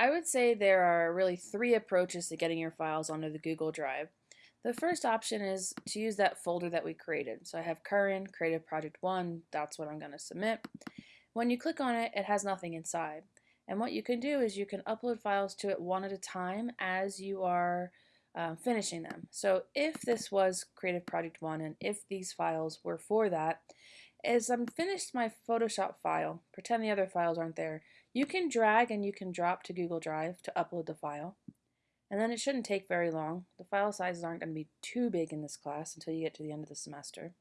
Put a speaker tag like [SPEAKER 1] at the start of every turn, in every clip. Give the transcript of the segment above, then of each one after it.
[SPEAKER 1] I would say there are really three approaches to getting your files onto the Google Drive. The first option is to use that folder that we created. So I have current, created project one, that's what I'm going to submit. When you click on it, it has nothing inside. And what you can do is you can upload files to it one at a time as you are um, finishing them. So if this was Creative Project 1 and if these files were for that, as I'm finished my Photoshop file, pretend the other files aren't there, you can drag and you can drop to Google Drive to upload the file. And then it shouldn't take very long. The file sizes aren't going to be too big in this class until you get to the end of the semester.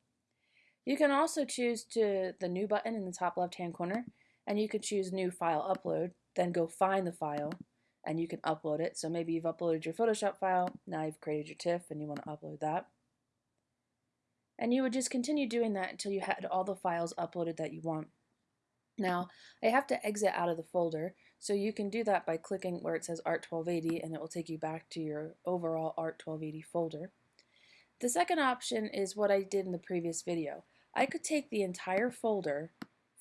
[SPEAKER 1] You can also choose to the new button in the top left hand corner and you can choose new file upload, then go find the file and you can upload it. So maybe you've uploaded your Photoshop file, now you've created your TIFF and you want to upload that. And you would just continue doing that until you had all the files uploaded that you want. Now, I have to exit out of the folder, so you can do that by clicking where it says ART1280 and it will take you back to your overall ART1280 folder. The second option is what I did in the previous video. I could take the entire folder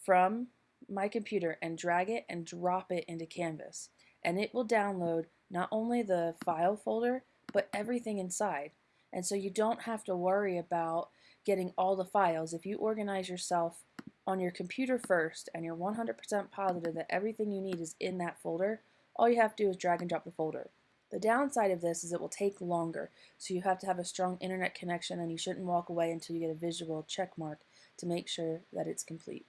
[SPEAKER 1] from my computer and drag it and drop it into Canvas and it will download not only the file folder but everything inside and so you don't have to worry about getting all the files. If you organize yourself on your computer first and you're 100% positive that everything you need is in that folder, all you have to do is drag and drop the folder. The downside of this is it will take longer, so you have to have a strong internet connection and you shouldn't walk away until you get a visual check mark to make sure that it's complete.